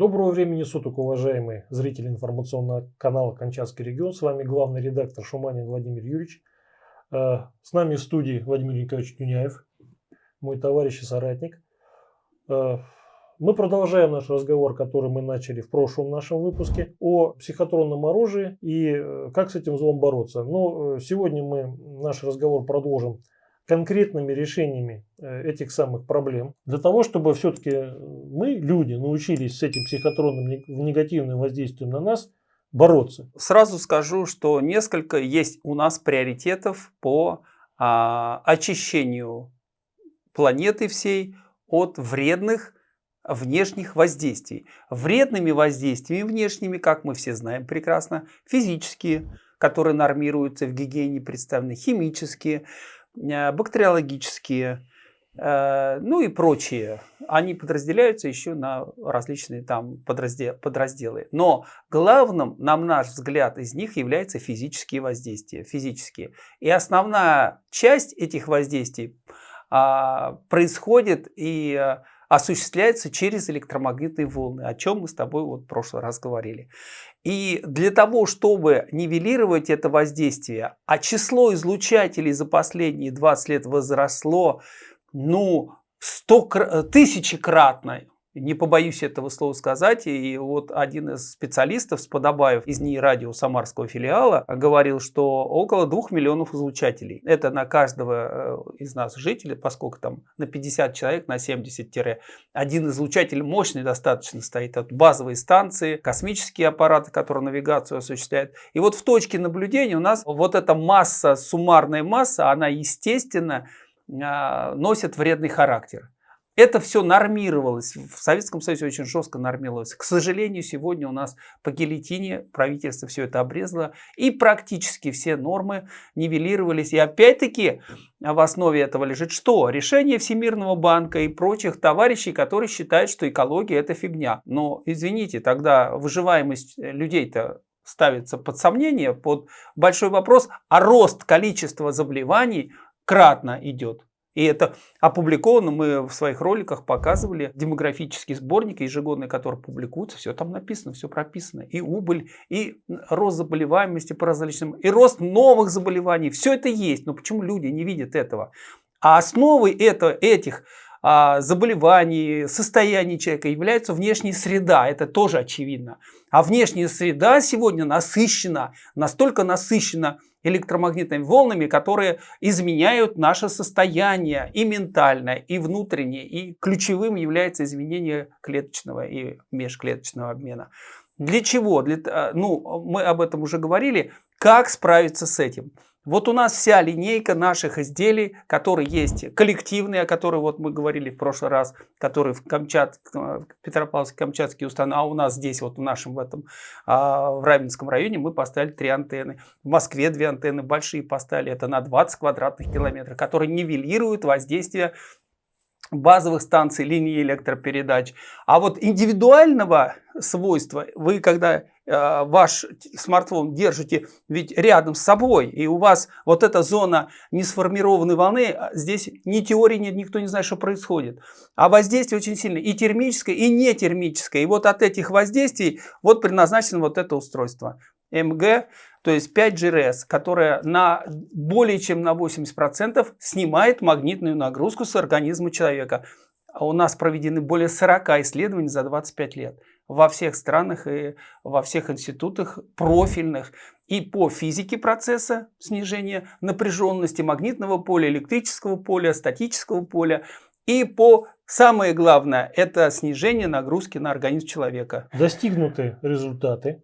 Доброго времени суток, уважаемые зрители информационного канала «Камчатский регион». С вами главный редактор Шуманин Владимир Юрьевич. Э, с нами в студии Владимир Николаевич Тюняев, мой товарищ и соратник. Э, мы продолжаем наш разговор, который мы начали в прошлом нашем выпуске о психотронном оружии и э, как с этим злом бороться. Но сегодня мы наш разговор продолжим конкретными решениями э, этих самых проблем, для того, чтобы все-таки мы, люди, научились с этим психотронным негативным воздействием на нас бороться. Сразу скажу, что несколько есть у нас приоритетов по а, очищению планеты всей от вредных внешних воздействий. Вредными воздействиями внешними, как мы все знаем прекрасно, физические, которые нормируются в гигиене представлены, химические, Э, бактериологические, э, ну и прочие. Они подразделяются еще на различные там подразделы. Но главным, на наш взгляд, из них являются физические воздействия. Физические. И основная часть этих воздействий а, происходит и э, осуществляется через электромагнитные волны, о чем мы с тобой вот в прошлый раз говорили. И для того, чтобы нивелировать это воздействие, а число излучателей за последние 20 лет возросло, ну, 100, тысячекратно, не побоюсь этого слова сказать, и вот один из специалистов, Сподобаев из НИИ радио Самарского филиала, говорил, что около 2 миллионов излучателей. Это на каждого э, из нас жителей, поскольку там на 50 человек, на 70-1 излучатель мощный достаточно стоит от базовой станции, космические аппараты, которые навигацию осуществляют. И вот в точке наблюдения у нас вот эта масса, суммарная масса, она естественно а, носит вредный характер. Это все нормировалось. В Советском Союзе очень жестко нормировалось. К сожалению, сегодня у нас по гильотине правительство все это обрезало. И практически все нормы нивелировались. И опять-таки в основе этого лежит что? Решение Всемирного банка и прочих товарищей, которые считают, что экология это фигня. Но извините, тогда выживаемость людей-то ставится под сомнение, под большой вопрос, а рост количества заболеваний кратно идет. И это опубликовано, мы в своих роликах показывали демографический сборник ежегодный, который публикуется, все там написано, все прописано. И убыль, и рост заболеваемости по различным, и рост новых заболеваний, все это есть. Но почему люди не видят этого? А основой это, этих а, заболеваний, состояний человека является внешняя среда. Это тоже очевидно. А внешняя среда сегодня насыщена, настолько насыщена электромагнитными волнами, которые изменяют наше состояние и ментальное, и внутреннее. И ключевым является изменение клеточного и межклеточного обмена. Для чего? Для, э, ну, мы об этом уже говорили. Как справиться с этим? Вот у нас вся линейка наших изделий, которые есть коллективные, о которых вот мы говорили в прошлый раз, которые в Камчат, Петропавловске-Камчатский установлены, а у нас здесь вот в нашем в этом, а, в Раменском районе мы поставили три антенны. В Москве две антенны большие поставили, это на 20 квадратных километров, которые нивелируют воздействие базовых станций линии электропередач. А вот индивидуального свойства, вы когда э, ваш смартфон держите ведь рядом с собой, и у вас вот эта зона несформированной волны, а здесь ни теории нет, никто не знает, что происходит. А воздействие очень сильное, и термическое, и не термическое. И вот от этих воздействий вот предназначено вот это устройство. МГ то есть 5GRS, которая на более чем на 80% снимает магнитную нагрузку с организма человека. А у нас проведены более 40 исследований за 25 лет во всех странах и во всех институтах профильных и по физике процесса снижения напряженности магнитного поля, электрического поля, статического поля и по самое главное это снижение нагрузки на организм человека. Достигнуты результаты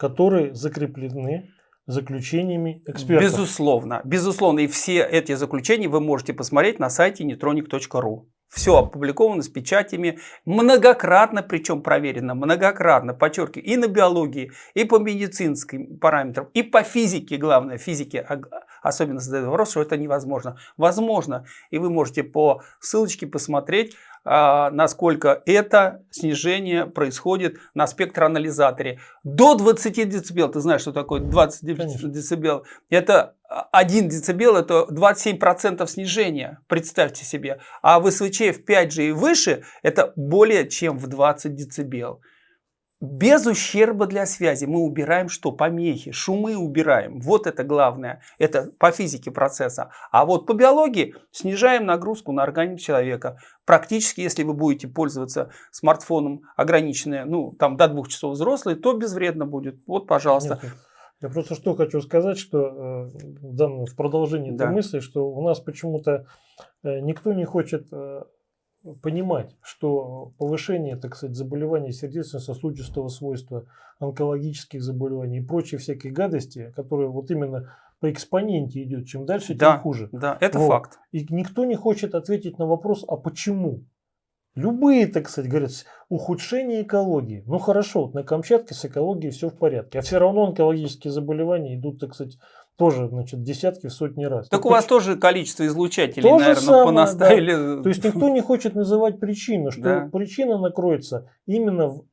которые закреплены заключениями экспертов. Безусловно, безусловно. И все эти заключения вы можете посмотреть на сайте neutronic.ru. Все опубликовано с печатями, многократно, причем проверено, многократно, подчеркиваю, и на биологии, и по медицинским параметрам, и по физике, главное, физике особенно задает вопрос, что это невозможно. Возможно, и вы можете по ссылочке посмотреть, а, насколько это снижение происходит на спектроанализаторе. До 20 дБ, ты знаешь, что такое 20 дБ? Это 1 дБ, это 27% снижения, представьте себе. А в СВЧ в 5G и выше, это более чем в 20 дБ. Без ущерба для связи. Мы убираем что? Помехи, шумы убираем. Вот это главное. Это по физике процесса. А вот по биологии снижаем нагрузку на организм человека. Практически, если вы будете пользоваться смартфоном ограниченное, ну, там до двух часов взрослый, то безвредно будет. Вот, пожалуйста. Нет, я просто что хочу сказать, что э, в, данном, в продолжении да. этой мысли, что у нас почему-то э, никто не хочет э, понимать, что повышение, так сказать, заболеваний сердечно-сосудистого свойства, онкологических заболеваний и прочие всякие гадости, которые вот именно по экспоненте идет, чем дальше, тем да, хуже. Да, это вот. факт. И никто не хочет ответить на вопрос, а почему? Любые, так сказать, говорят, ухудшение экологии. Ну хорошо, вот на Камчатке с экологией все в порядке. А все равно онкологические заболевания идут, так сказать, тоже, значит, десятки, в сотни раз. Так ну, у вас тоже количество излучателей, то наверное, самое, понаставили. Да. То есть никто не хочет называть причину, что да. причина накроется именно в,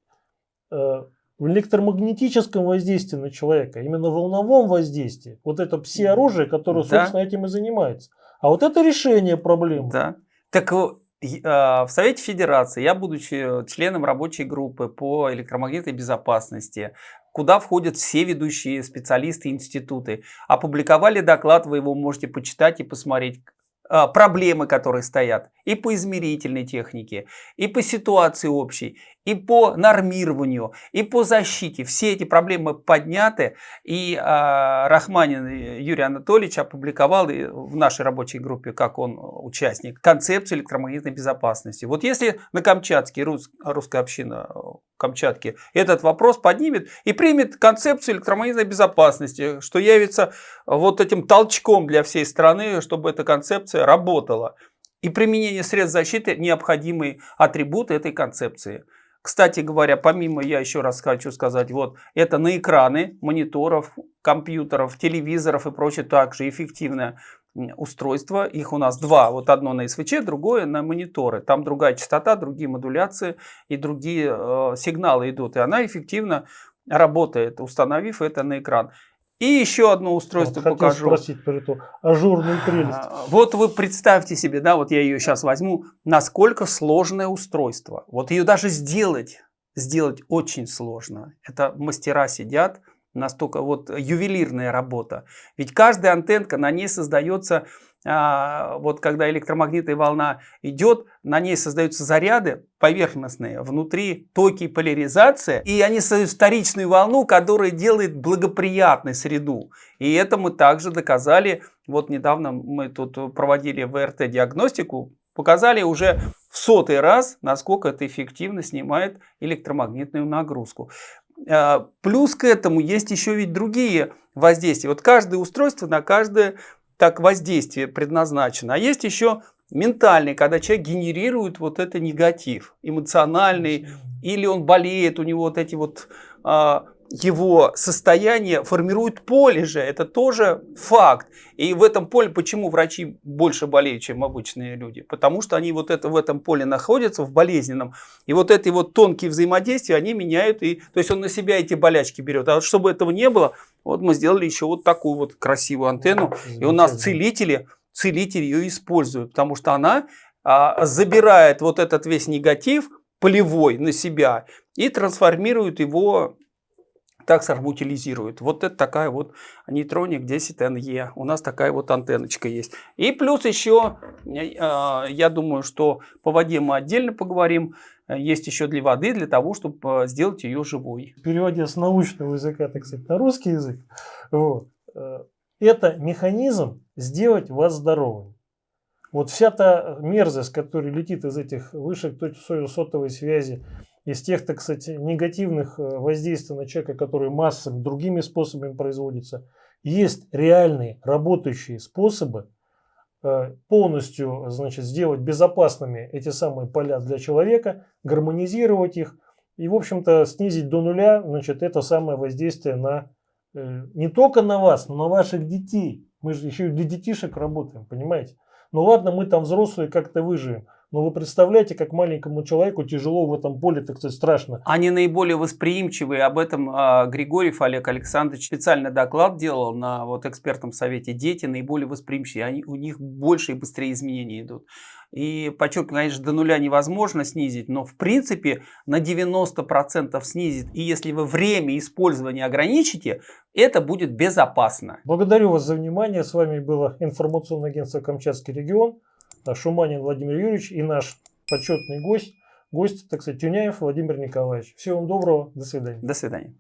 э, в электромагнетическом воздействии на человека, именно в волновом воздействии. Вот это все-оружие, которое, да. собственно, этим и занимается. А вот это решение проблемы. Да. Так а, в Совете Федерации я, будучи членом рабочей группы по электромагнитной безопасности, куда входят все ведущие специалисты институты. Опубликовали доклад, вы его можете почитать и посмотреть, а, проблемы, которые стоят и по измерительной технике, и по ситуации общей, и по нормированию, и по защите. Все эти проблемы подняты, и э, Рахманин Юрий Анатольевич опубликовал в нашей рабочей группе, как он участник, концепцию электромагнитной безопасности. Вот если на Камчатке, рус, русская община Камчатки этот вопрос поднимет и примет концепцию электромагнитной безопасности, что явится вот этим толчком для всей страны, чтобы эта концепция работала. И применение средств защиты – необходимый атрибут этой концепции. Кстати говоря, помимо, я еще раз хочу сказать, вот это на экраны мониторов, компьютеров, телевизоров и прочее также эффективное устройство. Их у нас два. Вот одно на СВЧ, другое на мониторы. Там другая частота, другие модуляции и другие э, сигналы идут. И она эффективно работает, установив это на экран. И еще одно устройство вот покажу. спросить про эту ажурную прелесть. А, вот вы представьте себе, да, вот я ее сейчас возьму, насколько сложное устройство. Вот ее даже сделать, сделать очень сложно. Это мастера сидят, настолько вот ювелирная работа. Ведь каждая антенка, на ней создается вот когда электромагнитная волна идет, на ней создаются заряды поверхностные, внутри токи поляризация, и они создают вторичную волну, которая делает благоприятной среду. И это мы также доказали, вот недавно мы тут проводили ВРТ-диагностику, показали уже в сотый раз, насколько это эффективно снимает электромагнитную нагрузку. А, плюс к этому есть еще ведь другие воздействия. Вот каждое устройство на каждое так воздействие предназначено. А есть еще ментальный, когда человек генерирует вот это негатив, эмоциональный, или он болеет, у него вот эти вот а, его состояние формирует поле же, это тоже факт. И в этом поле, почему врачи больше болеют, чем обычные люди? Потому что они вот это в этом поле находятся, в болезненном. И вот эти вот тонкие взаимодействия, они меняют, и, то есть он на себя эти болячки берет. А вот чтобы этого не было, вот мы сделали еще вот такую вот красивую антенну. И у нас целители, целители ее используют, потому что она а, забирает вот этот весь негатив полевой на себя и трансформирует его так утилизирует. Вот это такая вот нейтроник 10NE. У нас такая вот антенночка есть. И плюс еще, э, я думаю, что по воде мы отдельно поговорим. Есть еще для воды, для того, чтобы э, сделать ее живой. Переводя с научного языка, так сказать, на русский язык, вот, э, это механизм сделать вас здоровым. Вот вся та мерзость, которая летит из этих вышек сотовой связи, из тех, так сказать, негативных э, воздействий на человека, которые массами, другими способами производятся, есть реальные работающие способы э, полностью значит, сделать безопасными эти самые поля для человека, гармонизировать их и, в общем-то, снизить до нуля значит, это самое воздействие на э, не только на вас, но на ваших детей. Мы же еще и для детишек работаем, понимаете? Ну ладно, мы там взрослые как-то выживем. Но вы представляете, как маленькому человеку тяжело в этом поле, так сказать, страшно. Они наиболее восприимчивые. Об этом а, Григорьев Олег Александрович специальный доклад делал на вот экспертном совете. Дети наиболее восприимчивые. Они, у них больше и быстрее изменения идут. И подчеркиваю, конечно, до нуля невозможно снизить, но в принципе на 90% снизит. И если вы время использования ограничите, это будет безопасно. Благодарю вас за внимание. С вами было информационное агентство «Камчатский регион». Шуманин Владимир Юрьевич и наш почетный гость, гость, так сказать, Тюняев Владимир Николаевич. Всего вам доброго, до свидания. До свидания.